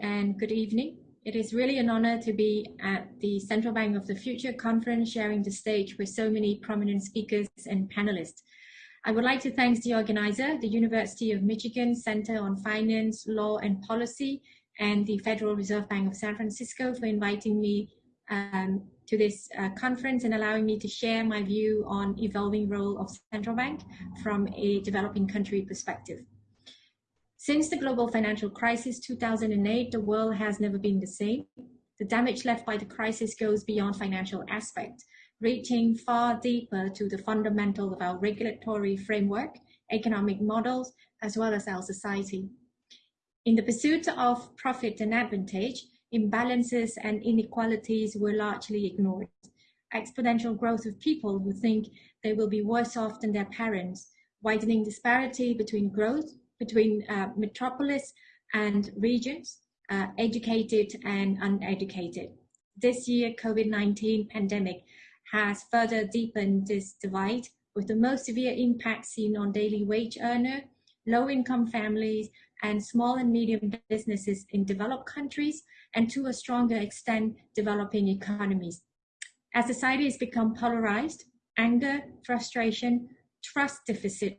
and good evening. It is really an honor to be at the Central Bank of the Future conference, sharing the stage with so many prominent speakers and panelists. I would like to thank the organizer, the University of Michigan Center on Finance, Law and Policy, and the Federal Reserve Bank of San Francisco for inviting me um, to this uh, conference and allowing me to share my view on evolving role of central bank from a developing country perspective. Since the global financial crisis 2008, the world has never been the same. The damage left by the crisis goes beyond financial aspect, reaching far deeper to the fundamental of our regulatory framework, economic models, as well as our society. In the pursuit of profit and advantage, imbalances and inequalities were largely ignored. Exponential growth of people who think they will be worse off than their parents, widening disparity between growth between uh, metropolis and regions, uh, educated and uneducated. This year, COVID-19 pandemic has further deepened this divide with the most severe impact seen on daily wage earner, low-income families, and small and medium businesses in developed countries, and to a stronger extent, developing economies. As society has become polarized, anger, frustration, trust deficit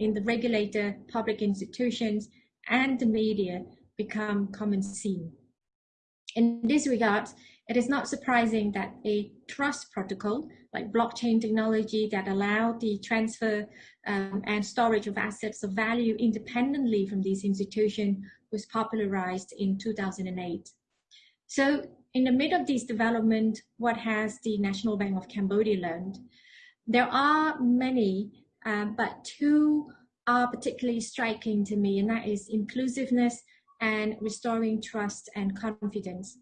in the regulator, public institutions, and the media become common scene. In this regard, it is not surprising that a trust protocol like blockchain technology that allow the transfer um, and storage of assets of value independently from these institutions was popularized in 2008. So in the midst of this development, what has the National Bank of Cambodia learned? There are many um, but two are particularly striking to me, and that is inclusiveness and restoring trust and confidence.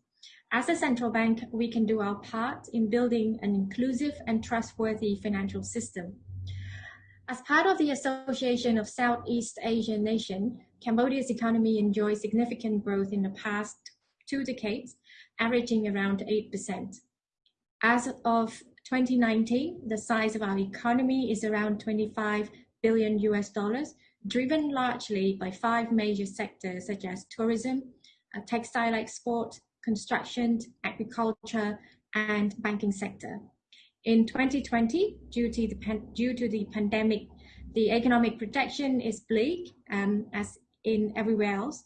As a central bank, we can do our part in building an inclusive and trustworthy financial system. As part of the Association of Southeast Asian Nations, Cambodia's economy enjoyed significant growth in the past two decades, averaging around 8%. As of 2019, the size of our economy is around 25 billion US dollars, driven largely by five major sectors such as tourism, uh, textile export, construction, agriculture, and banking sector. In 2020, due to the, due to the pandemic, the economic projection is bleak um, as in everywhere else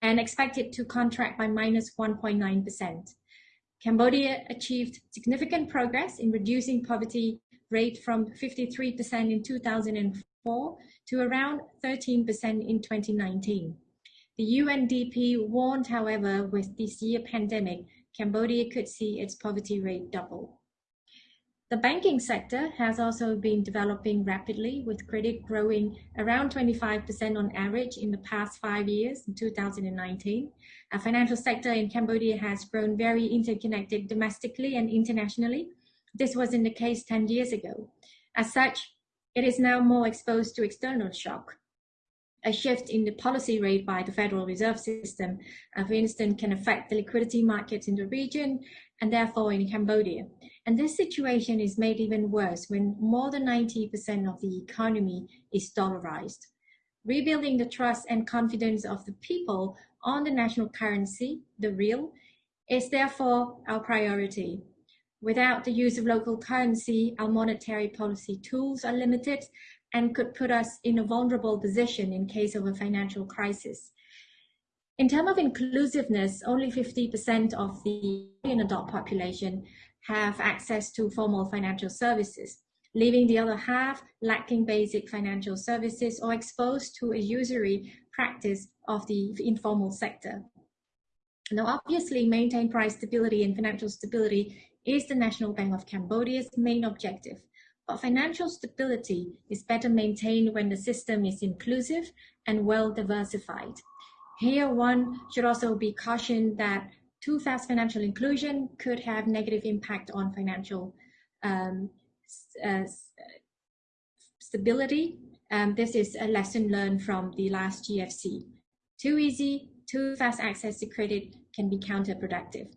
and expected to contract by minus 1.9%. Cambodia achieved significant progress in reducing poverty rate from 53% in 2004 to around 13% in 2019. The UNDP warned, however, with this year pandemic, Cambodia could see its poverty rate double. The banking sector has also been developing rapidly with credit growing around 25% on average in the past five years in 2019. Our financial sector in Cambodia has grown very interconnected domestically and internationally. This wasn't the case 10 years ago. As such, it is now more exposed to external shock. A shift in the policy rate by the Federal Reserve System, uh, for instance, can affect the liquidity markets in the region and therefore in Cambodia. And this situation is made even worse when more than 90% of the economy is dollarized. Rebuilding the trust and confidence of the people on the national currency, the riel, is therefore our priority. Without the use of local currency, our monetary policy tools are limited and could put us in a vulnerable position in case of a financial crisis. In terms of inclusiveness, only 50% of the adult population have access to formal financial services, leaving the other half lacking basic financial services or exposed to a usury practice of the informal sector. Now, obviously, maintain price stability and financial stability is the National Bank of Cambodia's main objective. But financial stability is better maintained when the system is inclusive and well diversified. Here, one should also be cautioned that too fast financial inclusion could have negative impact on financial um, uh, stability. Um, this is a lesson learned from the last GFC. Too easy, too fast access to credit can be counterproductive.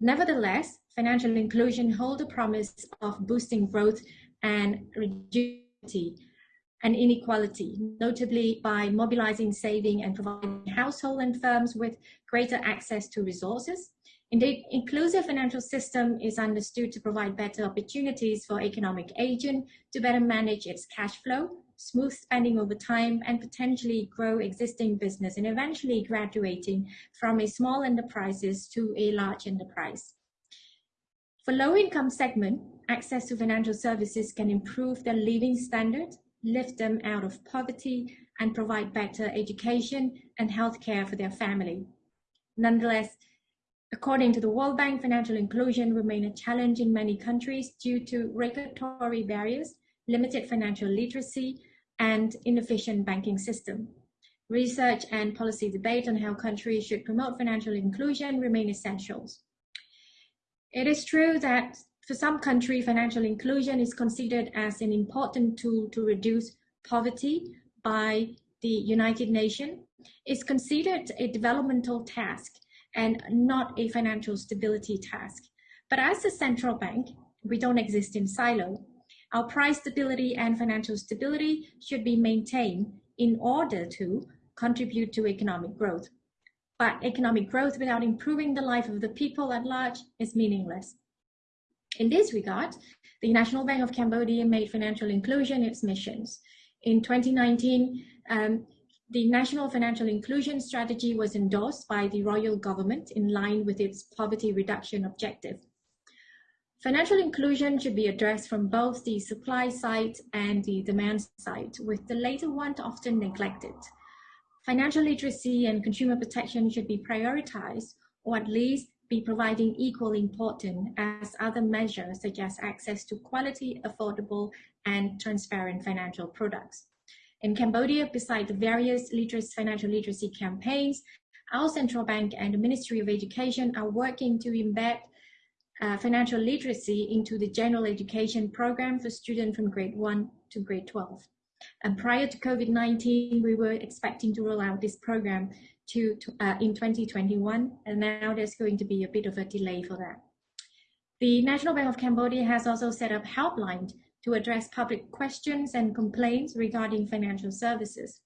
Nevertheless, financial inclusion hold the promise of boosting growth and reducing and inequality, notably by mobilizing saving and providing household and firms with greater access to resources. Indeed, inclusive financial system is understood to provide better opportunities for economic agent to better manage its cash flow, smooth spending over time, and potentially grow existing business and eventually graduating from a small enterprises to a large enterprise. For low income segment, access to financial services can improve their living standard lift them out of poverty, and provide better education and healthcare for their family. Nonetheless, according to the World Bank, financial inclusion remains a challenge in many countries due to regulatory barriers, limited financial literacy, and inefficient banking system. Research and policy debate on how countries should promote financial inclusion remain essentials. It is true that for some countries, financial inclusion is considered as an important tool to reduce poverty by the United Nations. It's considered a developmental task and not a financial stability task. But as a central bank, we don't exist in silo. Our price stability and financial stability should be maintained in order to contribute to economic growth. But economic growth without improving the life of the people at large is meaningless. In this regard, the National Bank of Cambodia made financial inclusion its missions. In 2019, um, the National Financial Inclusion Strategy was endorsed by the royal government in line with its poverty reduction objective. Financial inclusion should be addressed from both the supply side and the demand side, with the latter one often neglected. Financial literacy and consumer protection should be prioritized, or at least be providing equal importance as other measures such as access to quality, affordable, and transparent financial products. In Cambodia, besides the various literacy, financial literacy campaigns, our central bank and the Ministry of Education are working to embed uh, financial literacy into the general education program for students from grade 1 to grade 12. And prior to COVID-19, we were expecting to roll out this program to, to uh, in 2021, and now there's going to be a bit of a delay for that. The National Bank of Cambodia has also set up helplines to address public questions and complaints regarding financial services.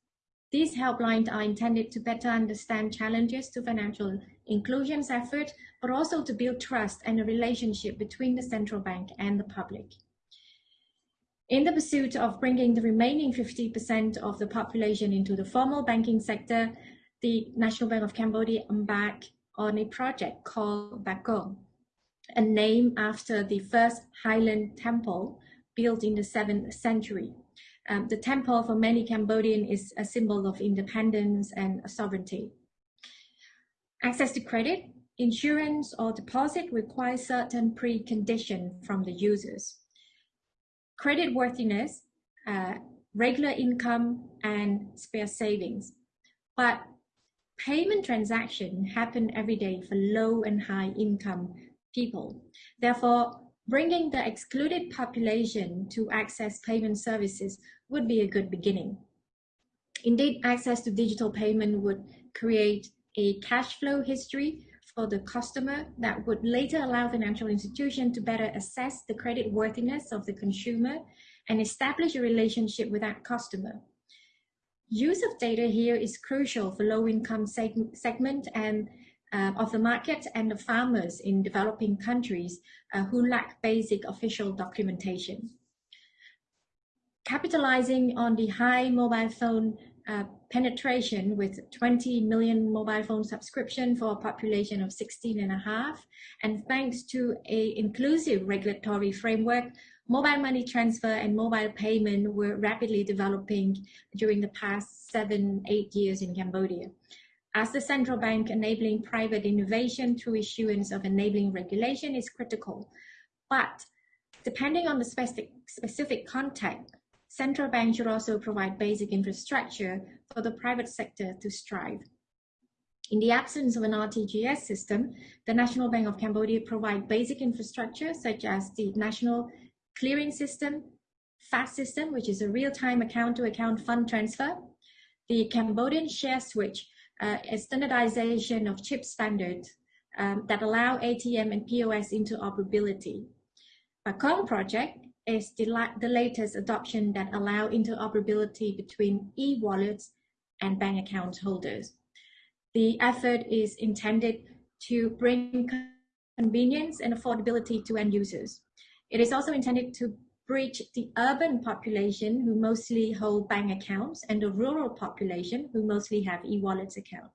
These helplines are intended to better understand challenges to financial inclusion's effort, but also to build trust and a relationship between the central bank and the public. In the pursuit of bringing the remaining 50% of the population into the formal banking sector, the National Bank of Cambodia embarked on a project called Bakong, a name after the first Highland temple built in the 7th century. Um, the temple for many Cambodian is a symbol of independence and sovereignty. Access to credit, insurance, or deposit requires certain preconditions from the users. Credit worthiness, uh, regular income, and spare savings. But payment transactions happen every day for low and high income people. Therefore, bringing the excluded population to access payment services would be a good beginning. Indeed, access to digital payment would create a cash flow history for the customer that would later allow financial institution to better assess the credit worthiness of the consumer and establish a relationship with that customer. Use of data here is crucial for low-income seg segment and uh, of the market and the farmers in developing countries uh, who lack basic official documentation. Capitalizing on the high mobile phone uh, penetration with 20 million mobile phone subscription for a population of 16 and a half, and thanks to a inclusive regulatory framework, Mobile money transfer and mobile payment were rapidly developing during the past seven, eight years in Cambodia. As the central bank, enabling private innovation through issuance of enabling regulation is critical. But depending on the specific, specific context, central banks should also provide basic infrastructure for the private sector to strive. In the absence of an RTGS system, the National Bank of Cambodia provide basic infrastructure such as the National clearing system, FAST system, which is a real-time account-to-account fund transfer, the Cambodian share switch, uh, a standardization of chip standards um, that allow ATM and POS interoperability. Bakong project is the, the latest adoption that allow interoperability between e-wallets and bank account holders. The effort is intended to bring convenience and affordability to end users. It is also intended to bridge the urban population who mostly hold bank accounts and the rural population who mostly have e-wallets account.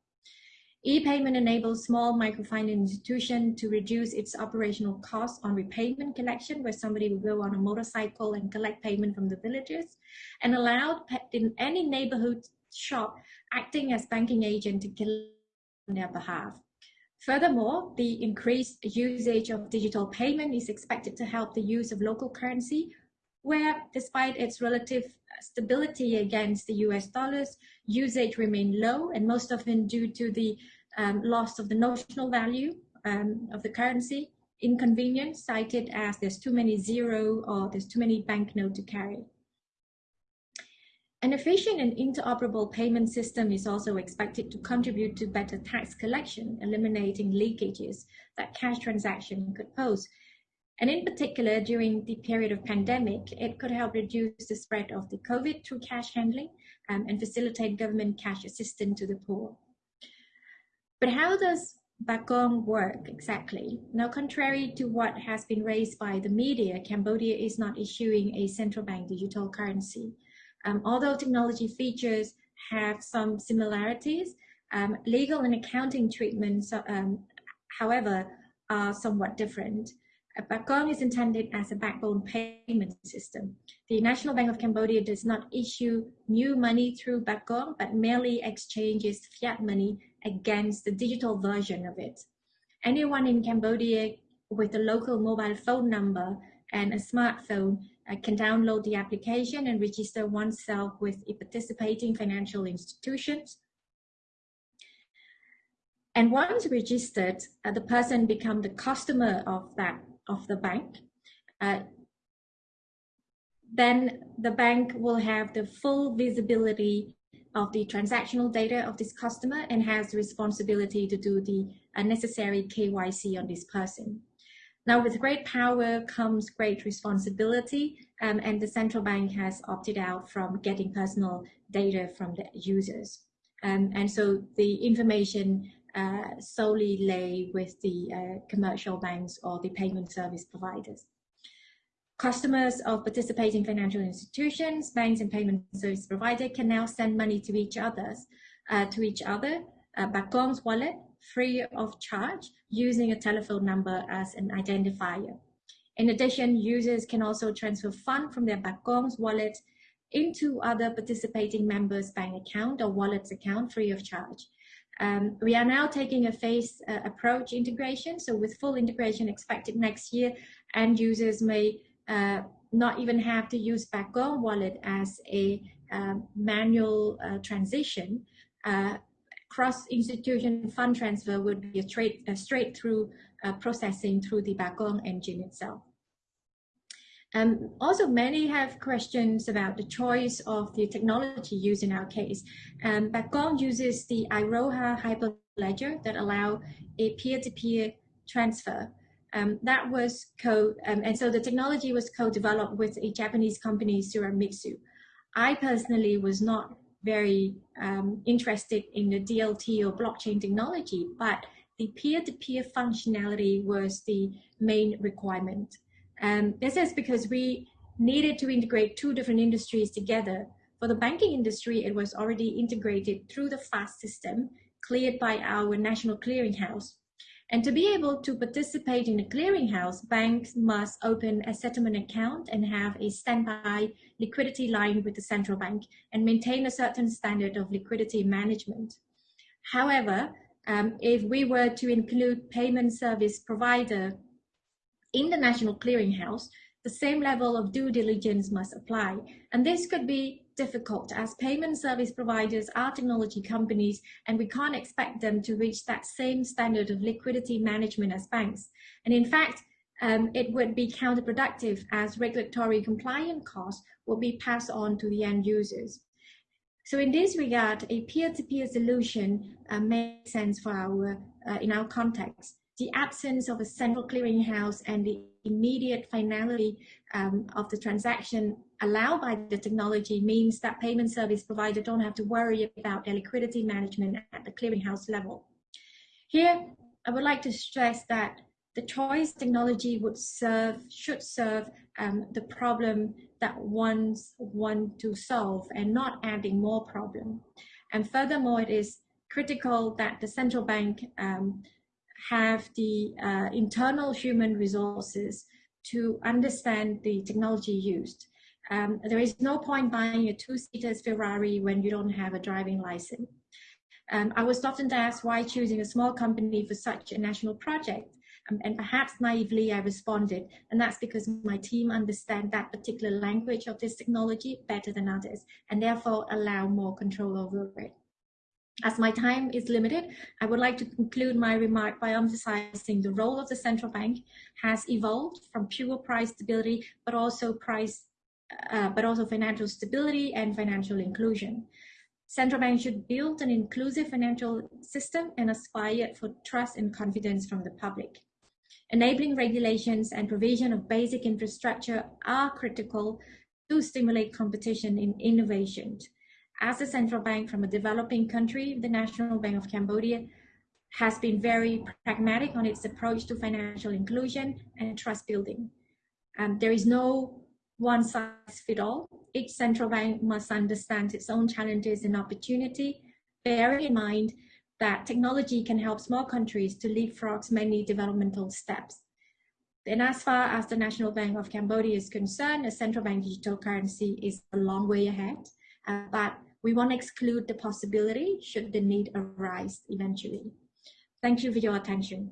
E-payment enables small microfinance institution to reduce its operational costs on repayment collection, where somebody will go on a motorcycle and collect payment from the villagers, and allowed in any neighborhood shop acting as banking agent to collect on their behalf. Furthermore, the increased usage of digital payment is expected to help the use of local currency, where despite its relative stability against the US dollars, usage remained low and most often due to the um, loss of the notional value um, of the currency, inconvenience cited as there's too many zero or there's too many banknote to carry. An efficient and interoperable payment system is also expected to contribute to better tax collection, eliminating leakages that cash transaction could pose. And in particular, during the period of pandemic, it could help reduce the spread of the COVID through cash handling um, and facilitate government cash assistance to the poor. But how does Bakong work exactly? Now, contrary to what has been raised by the media, Cambodia is not issuing a central bank digital currency. Um, although technology features have some similarities, um, legal and accounting treatments, um, however, are somewhat different. Bakong is intended as a backbone payment system. The National Bank of Cambodia does not issue new money through Bakong, but merely exchanges fiat money against the digital version of it. Anyone in Cambodia with a local mobile phone number and a smartphone uh, can download the application and register oneself with participating financial institutions. And once registered, uh, the person become the customer of that of the bank. Uh, then the bank will have the full visibility of the transactional data of this customer and has the responsibility to do the uh, necessary KYC on this person. Now, with great power comes great responsibility, um, and the central bank has opted out from getting personal data from the users. Um, and so the information uh, solely lay with the uh, commercial banks or the payment service providers. Customers of participating financial institutions, banks, and payment service provider can now send money to each other's uh, to each other. Uh, Bakong's wallet free of charge using a telephone number as an identifier. In addition, users can also transfer funds from their Bakong's wallet into other participating members' bank account or wallet's account free of charge. Um, we are now taking a phased uh, approach integration. So with full integration expected next year, end users may uh, not even have to use Bakong wallet as a uh, manual uh, transition. Cross-institution fund transfer would be a a straight through uh, processing through the Bakong engine itself. Um, also, many have questions about the choice of the technology used in our case. Um, Bakong uses the Iroha Hyperledger that allow a peer-to-peer -peer transfer. Um, that was co, um, and so the technology was co-developed with a Japanese company, Soramitsu. I personally was not very um, interested in the DLT or blockchain technology, but the peer-to-peer -peer functionality was the main requirement. Um, this is because we needed to integrate two different industries together. For the banking industry, it was already integrated through the FAST system cleared by our national clearinghouse. And to be able to participate in a clearinghouse, banks must open a settlement account and have a standby liquidity line with the central bank and maintain a certain standard of liquidity management. However, um, if we were to include payment service provider in the national clearinghouse, the same level of due diligence must apply. And this could be difficult as payment service providers are technology companies and we can't expect them to reach that same standard of liquidity management as banks. And in fact, um, it would be counterproductive as regulatory compliance costs will be passed on to the end users. So in this regard, a peer-to-peer -peer solution uh, makes sense for our, uh, in our context. The absence of a central clearinghouse and the immediate finality um, of the transaction allowed by the technology means that payment service provider don't have to worry about their liquidity management at the clearinghouse level. Here, I would like to stress that the choice technology would serve, should serve um, the problem that ones want to solve and not adding more problem. And furthermore, it is critical that the central bank um, have the uh, internal human resources to understand the technology used. Um, there is no point buying a two-seater Ferrari when you don't have a driving license. Um, I was often asked why choosing a small company for such a national project. Um, and perhaps naively I responded, and that's because my team understand that particular language of this technology better than others, and therefore allow more control over it. As my time is limited, I would like to conclude my remark by emphasizing the role of the central bank has evolved from pure price stability, but also price, uh, but also financial stability and financial inclusion. Central banks should build an inclusive financial system and aspire for trust and confidence from the public. Enabling regulations and provision of basic infrastructure are critical to stimulate competition in innovation. As a central bank from a developing country, the National Bank of Cambodia has been very pragmatic on its approach to financial inclusion and trust building. Um, there is no one size fit all. Each central bank must understand its own challenges and opportunity, bearing in mind that technology can help small countries to leapfrog many developmental steps. And as far as the National Bank of Cambodia is concerned, a central bank digital currency is a long way ahead, uh, but we won't exclude the possibility should the need arise eventually. Thank you for your attention.